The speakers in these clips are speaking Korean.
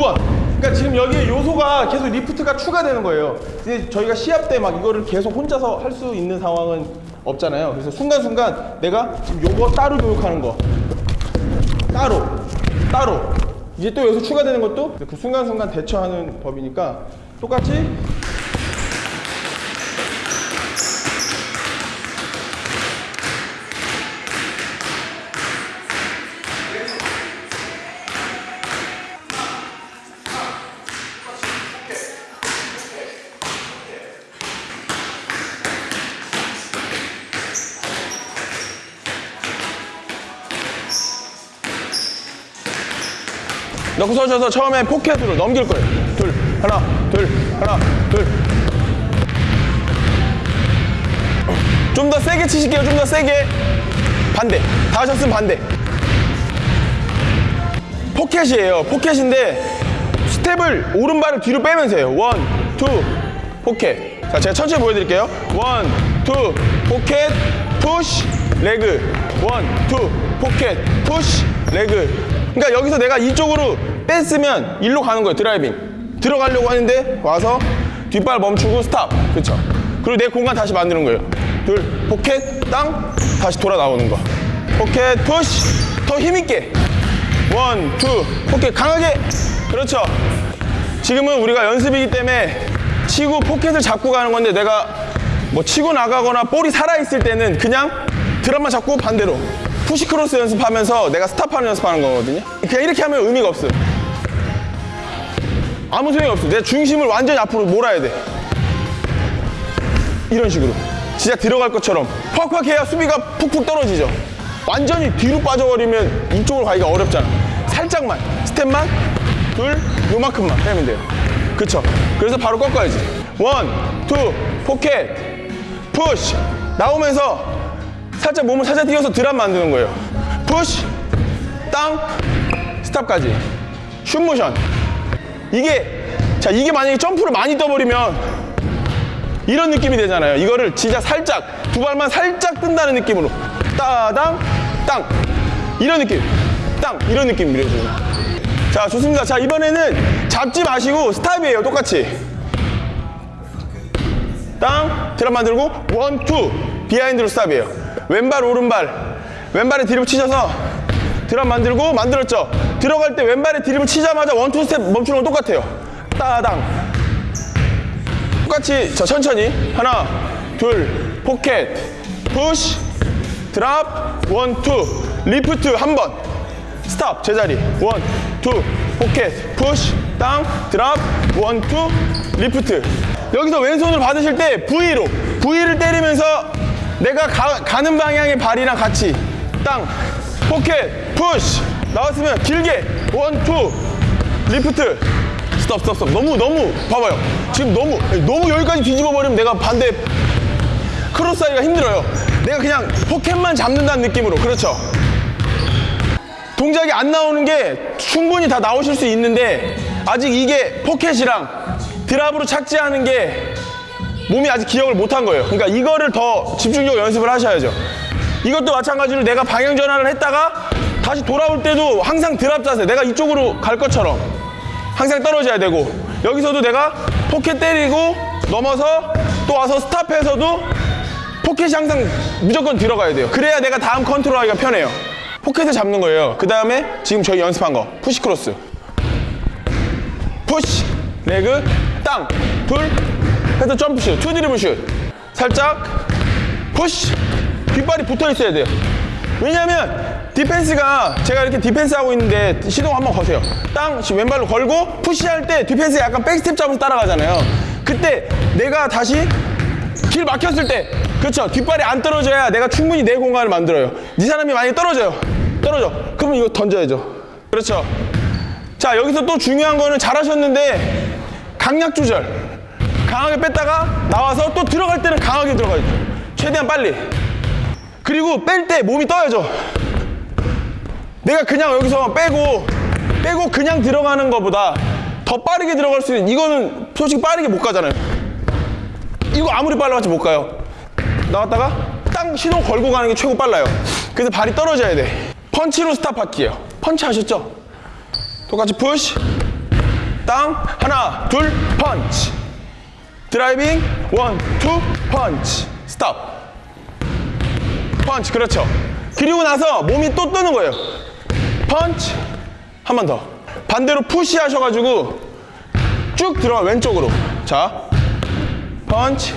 번. 그러니까 지금 여기 요소가 계속 리프트가 추가되는 거예요. 근데 저희가 시합 때 막 이거를 계속 혼자서 할 수 있는 상황은 없잖아요. 그래서 순간순간 내가 지금 요거 따로 교육하는 거 따로 따로 이제 또 여기서 추가되는 것도 그 순간순간 대처하는 법이니까 똑같이 넣고 서셔서 처음에 포켓으로 넘길 거예요. 둘, 하나, 둘, 하나, 둘. 좀 더 세게 치실게요. 좀 더 세게. 반대. 다 하셨으면 반대. 포켓이에요. 포켓인데 스텝을 오른발을 뒤로 빼면서 해요. one, two, 포켓. 자, 제가 천천히 보여드릴게요. one, two, 포켓, push, leg. one, two, 포켓, push, leg. 그러니까 여기서 내가 이쪽으로 뺐으면 일로 가는 거예요. driving. 들어가려고 하는데 와서 뒷발 멈추고 stop. 그렇죠. 그리고 내 공간 다시 만드는 거예요. 둘, 포켓, 땅, 다시 돌아 나오는 거. 포켓, push. 더 힘있게. one, two, 포켓 강하게. 그렇죠. 지금은 우리가 연습이기 때문에 치고 포켓을 잡고 가는 건데 내가 뭐 치고 나가거나 볼이 살아있을 때는 그냥 drop만 잡고 반대로 push 크로스 연습하면서 내가 스탑하는 연습하는 거거든요. 그냥 이렇게 하면 의미가 없어요. 아무 소용이 없어. 내 중심을 완전히 앞으로 몰아야 돼. 이런 식으로. 진짜 들어갈 것처럼 팍팍 해야 수비가 푹푹 떨어지죠. 완전히 뒤로 빠져버리면 이쪽으로 가기가 어렵잖아. 살짝만, 스텝만, 둘, 요만큼만 빼면 돼요. 그쵸? 그래서 바로 꺾어야지. one, two, 포켓, push. 나오면서 살짝 몸을 살짝 띄워서 drop 만드는 거예요. push, 땅, 스탑까지. 슛 모션. 이게, 자, 이게 만약에 점프를 많이 떠버리면 이런 느낌이 되잖아요. 이거를 진짜 살짝 두 발만 살짝 뜬다는 느낌으로 따당 땅 이런 느낌 땅 이런 느낌 밀어주는 자 좋습니다. 자 이번에는 잡지 마시고 스탑이에요. 똑같이 땅 drop 만들고 one two behind로 스탑이에요. 왼발 오른발. 왼발에 드립 치셔서 drop 만들고 만들었죠. 들어갈 때 왼발에 드립을 치자마자 one two 스텝 멈추는 건 똑같아요. 따당. 똑같이 자 천천히. 하나 둘 포켓. push drop. one two. 리프트 한 번. 스탑. 제자리. one two 포켓. push 땅. drop. one two. 리프트. 여기서 왼손을 받으실 때 V로. V를 때리면서 내가 가, 는 방향의 발이랑 같이. 땅. 포켓. push 나왔으면 길게. one two. 리프트. 스톱 스톱 스톱. 너무 너무. 봐봐요. 지금 너무 너무 여기까지 뒤집어 버리면 내가 반대 크로스하기가 힘들어요. 내가 그냥 포켓만 잡는다는 느낌으로. 그렇죠? 동작이 안 나오는 게 충분히 다 나오실 수 있는데 아직 이게 포켓이랑 드랍으로 착지하는 게 몸이 아직 기억을 못한 거예요. 그러니까 이거를 더 집중적으로 연습을 하셔야죠. 이것도 마찬가지로 내가 방향 전환을 했다가 다시 돌아올 때도 항상 드랍 자세 내가 이쪽으로 갈 것처럼 항상 떨어져야 되고 여기서도 내가 포켓 때리고 넘어서 또 와서 스탑해서도 포켓이 항상 무조건 들어가야 돼요. 그래야 내가 다음 컨트롤하기가 편해요. 포켓을 잡는 거예요. 그 다음에 지금 저희 연습한 거 push 크로스. push leg 땅 둘 해서 점프슛 two 드리블 슛. 살짝 push 뒷발이 붙어 있어야 돼요. 왜냐면 디펜스가 제가 이렇게 디펜스 하고 있는데 시동 한번 거세요. 땅 왼발로 걸고 push할 때 디펜스 약간 back step 잡아서 따라가잖아요. 그때 내가 다시 길 막혔을 때 그렇죠 뒷발이 안 떨어져야 내가 충분히 내 공간을 만들어요. 이 사람이 만약에 떨어져요. 떨어져. 그러면 이거 던져야죠. 그렇죠? 자 여기서 또 중요한 거는 잘하셨는데 강약 조절 강하게 뺐다가 나와서 또 들어갈 때는 강하게 들어가야죠 최대한 빨리. 그리고 뺄 때 몸이 떠야죠. 내가 그냥 여기서 빼고 빼고 그냥 들어가는 것보다 더 빠르게 들어갈 수 있는 이거는 솔직히 빠르게 못 가잖아요. 이거 아무리 빨라봤자 못 가요. 나왔다가 땅 시동 걸고 가는 게 최고 빨라요. 그래서 발이 떨어져야 돼. 펀치로 스탑할게요. 펀치 하셨죠? 똑같이 push 땅 하나 둘 펀치 driving one two 펀치. 스톱. 펀치 그렇죠. 그리고 나서 몸이 또 뜨는 거예요. 펀치. 한 번 더. 반대로 push 하셔가지고 쭉 들어가 왼쪽으로. 자. 펀치.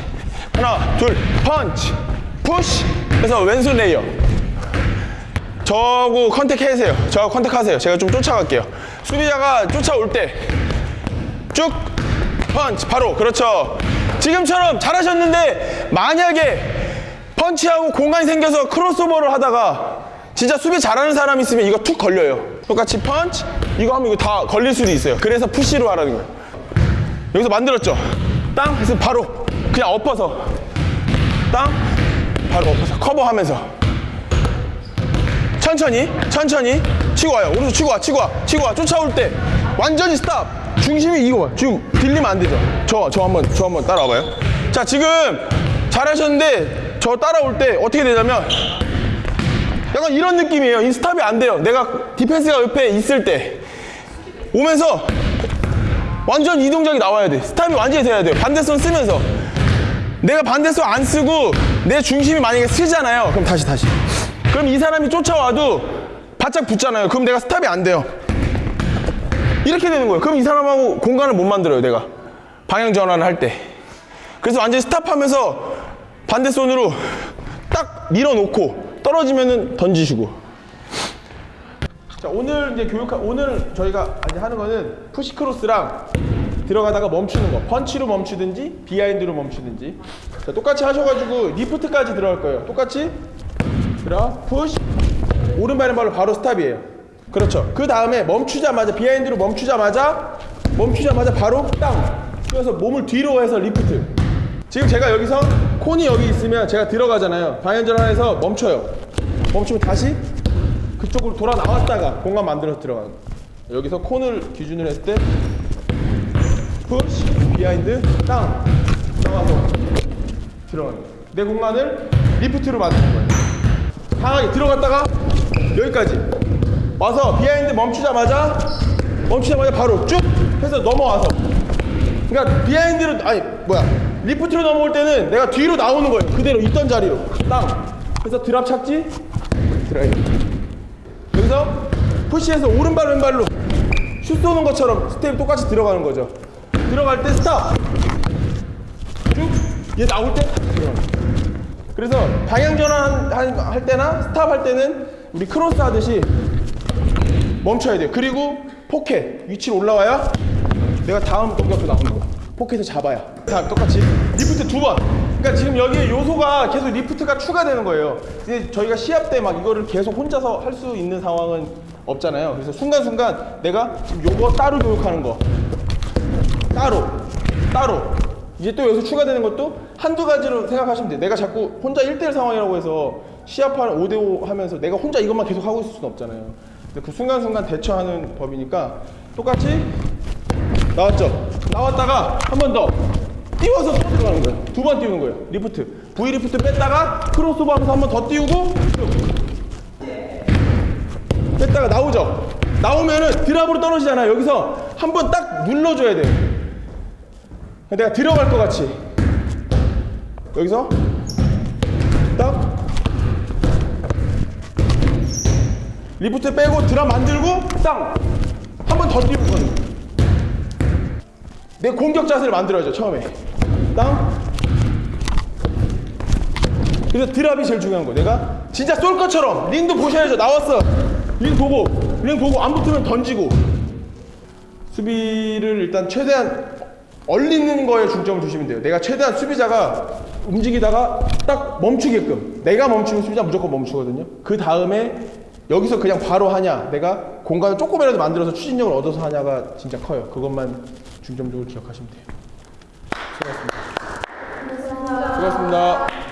하나 둘 펀치. push. 그래서 왼손 레이업. 저하고 contact 해세요. 저하고 contact 하세요. 제가 좀 쫓아갈게요. 수비자가 쫓아올 때 쭉 펀치 바로. 그렇죠. 지금처럼 잘하셨는데 만약에 펀치하고 공간이 생겨서 크로스오버를 하다가 진짜 수비 잘하는 사람 있으면 이거 툭 걸려요. 똑같이 펀치 이거 하면 이거 다 걸릴 수도 있어요. 그래서 푸시로 하라는 거예요. 여기서 만들었죠? 땅? 해서 바로 그냥 엎어서. 땅? 바로 엎어서 커버하면서. 천천히 천천히. 치고 와요. 오른쪽 치고 와 치고 와 치고 와. 쫓아올 때 완전히 스탑 중심이 이거 봐 지금 들리면 안 되죠? 저 저 한번 저 한번 따라와봐요. 자 지금 잘하셨는데 저 따라올 때 어떻게 되냐면 약간 이런 느낌이에요. 이 스탑이 안 돼요. 내가 디펜스가 옆에 있을 때. 오면서 완전 이 동작이 나와야 돼. 스탑이 완전히 돼야 돼요. 반대손 쓰면서. 내가 반대손 안 쓰고 내 중심이 만약에 쓰잖아요. 그럼 다시 다시. 그럼 이 사람이 쫓아와도 바짝 붙잖아요. 그럼 내가 스탑이 안 돼요. 이렇게 되는 거예요. 그럼 이 사람하고 공간을 못 만들어요, 내가. 방향 전환을 할 때. 그래서 완전히 스탑하면서 반대 손으로 딱 밀어놓고 떨어지면은 던지시고. 자, 오늘 이제 교육 오늘 저희가 이제 하는 거는 push 크로스랑 들어가다가 멈추는 거. 펀치로 멈추든지 behind로 멈추든지. 자, 똑같이 하셔가지고 리프트까지 들어갈 거예요. 똑같이 들어 push 오른발 왼발로 바로 스탑이에요 그렇죠. 그 다음에 멈추자마자 behind로 멈추자마자 멈추자마자 바로 땅 그래서 몸을 뒤로 해서 리프트. 지금 제가 여기서 cone이 여기 있으면 제가 들어가잖아요. 방향전환해서 멈춰요. 멈추면 다시 그쪽으로 돌아 나왔다가 공간 만들어서 들어가는 거예요. 여기서 cone을 기준으로 했을 때 push behind 땅 나와서 들어가는 거예요. 내 공간을 리프트로 만드는 거예요. 강하게 들어갔다가 여기까지 와서 behind 멈추자마자 멈추자마자 바로 쭉 해서 넘어와서. 그러니까 behind로 아니 뭐야. 리프트로 넘어올 때는 내가 뒤로 나오는 거예요. 그대로 있던 자리로. 땅. 그래서 drop 착지? 드라이브 여기서 push해서 오른발 왼발로 슛 쏘는 것처럼 스텝이 똑같이 들어가는 거죠. 들어갈 때 스탑. 쭉 얘 나올 때 그래서 방향 전환 할- 할 때나 스탑 할 때는 우리 크로스 하듯이 멈춰야 돼요. 그리고 포켓 위치로 올라와야 내가 다음 공격도 나오는 거야. 포켓을 잡아야. 다 똑같이 리프트 두 번. 그러니까 지금 여기에 요소가 계속 리프트가 추가되는 거예요. 근데 저희가 시합 때 막 이거를 계속 혼자서 할 수 있는 상황은 없잖아요. 그래서 순간순간 내가 지금 요거 따로 교육하는 거 따로 따로 이제 또 여기서 추가되는 것도 한두 가지로 생각하시면 돼요 내가 자꾸 혼자 1대1 상황이라고 해서 시합하는 5대5 하면서 내가 혼자 이것만 계속 하고 있을 수는 없잖아요 그 순간순간 대처하는 법이니까 똑같이 나왔죠? 나왔다가 한 번 더 띄워서 또 들어가는 거예요. 두 번 띄우는 거예요. 리프트. V 리프트 뺐다가 크로스오버 하면서 한 번 더 띄우고 뺐다가 나오죠? 나오면은 드랍으로 떨어지잖아요. 여기서 한 번 딱 눌러줘야 돼요. 내가 들어갈 것 같이. 여기서 딱 리프트 빼고 드랍 만들고 땅. 한 번더 가는 거야. 내 공격 자세를 만들어야죠 처음에. 땅. 그래서 드랍이 제일 중요한 거야 내가. 진짜 쏠 것처럼. 링도 보셔야죠. 나왔어. 링 보고. 링 보고 안 붙으면 던지고. 수비를 일단 최대한 얼리는 거에 중점을 주시면 돼요. 내가 최대한 수비자가 움직이다가 딱 멈추게끔. 내가 멈추면 수비자 무조건 멈추거든요. 그 다음에 여기서 그냥 바로 하냐, 내가 공간을 조금이라도 만들어서 추진력을 얻어서 하냐가 진짜 커요. 그것만 중점적으로 기억하시면 돼요. 수고하셨습니다. 수고하셨습니다.